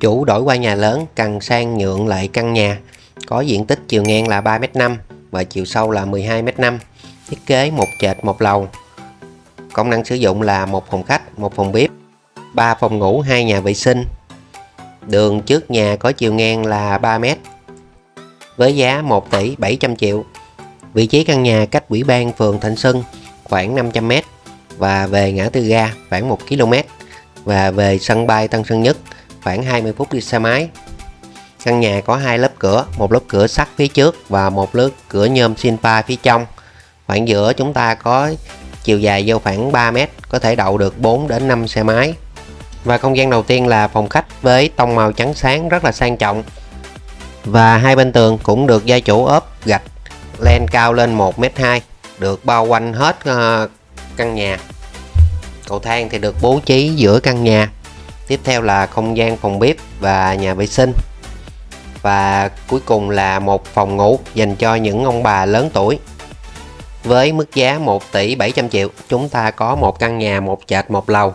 Chủ đổi qua nhà lớn cần sang nhượng lại căn nhà. Có diện tích chiều ngang là 3m5 và chiều sâu là 12m5 thiết kế một trệt một lầu. Công năng sử dụng là một phòng khách, một phòng bếp 3 phòng ngủ, hai nhà vệ sinh. Đường trước nhà có chiều ngang là 3m với giá 1 tỷ 700 triệu. Vị trí căn nhà cách ủy ban phường Thạnh Xuân khoảng 500m và về ngã tư ga khoảng 1 km và về sân bay Tân Sơn Nhất khoảng 20 phút đi xe máy. Căn nhà có hai lớp cửa, một lớp cửa sắt phía trước và một lớp cửa nhôm Sinpa phía trong. Khoảng giữa chúng ta có chiều dài vô khoảng 3 mét, có thể đậu được 4 đến 5 xe máy. Và không gian đầu tiên là phòng khách với tông màu trắng sáng rất là sang trọng. Và hai bên tường cũng được gia chủ ốp gạch len cao lên 1m2, được bao quanh hết ờ, căn nhà. Cầu thang thì được bố trí giữa căn nhà tiếp theo là không gian phòng bếp và nhà vệ sinh. Và cuối cùng là một phòng ngủ dành cho những ông bà lớn tuổi. Với mức giá 1 tỷ 700 triệu chúng ta có một căn nhà một trệt một lầu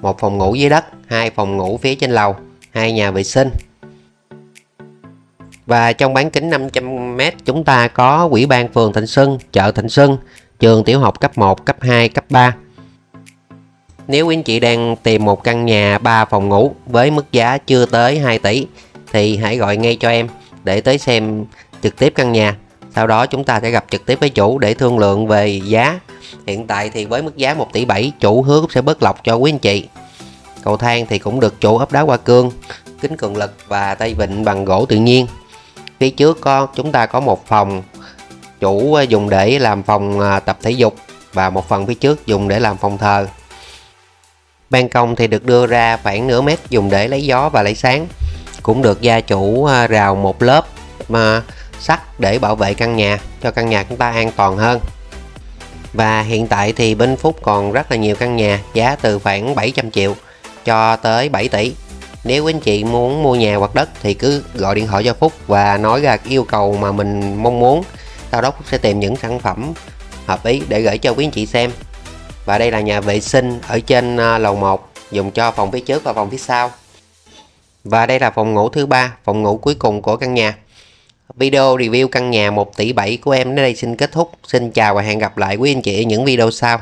một phòng ngủ dưới đất hai phòng ngủ phía trên lầu hai nhà vệ sinh. Và trong bán kính 500m chúng ta có quỹ ban phường Thịnh Xuân, chợ Thịnh Xuân, trường tiểu học cấp 1, cấp 2, cấp 3 nếu quý anh chị đang tìm một căn nhà 3 phòng ngủ với mức giá chưa tới 2 tỷ thì hãy gọi ngay cho em để tới xem trực tiếp căn nhà. Sau đó chúng ta sẽ gặp trực tiếp với chủ để thương lượng về giá. Hiện tại thì với mức giá 1 tỷ 7 chủ hứa sẽ bớt lọc cho quý anh chị. Cầu thang thì cũng được chủ ốp đá hoa cương, kính cường lực và tay vịn bằng gỗ tự nhiên. Phía trước có chúng ta có một phòng chủ dùng để làm phòng à, tập thể dục và một phần phía trước dùng để làm phòng thờ. Ban công thì được đưa ra khoảng nửa mét dùng để lấy gió và lấy sáng. Cũng được gia chủ à, rào một lớp mà sắt để bảo vệ căn nhà, cho căn nhà chúng ta an toàn hơn. Và hiện tại thì bên Phúc còn rất là nhiều căn nhà, giá từ khoảng 700 triệu cho tới 7 tỷ. Nếu anh chị muốn mua nhà hoặc đất thì cứ gọi điện thoại cho Phúc và nói ra yêu cầu mà mình mong muốn. Sau đó Phúc sẽ tìm những sản phẩm hợp ý để gửi cho quý anh chị xem và đây là nhà vệ sinh ở trên ờ, lầu 1 dùng cho phòng phía trước và phòng phía sau. Và đây là phòng ngủ thứ ba, phòng ngủ cuối cùng của căn nhà. Video review căn nhà 1 tỷ 7 của em đến đây xin kết thúc. Xin chào và hẹn gặp lại quý anh chị ở những video sau.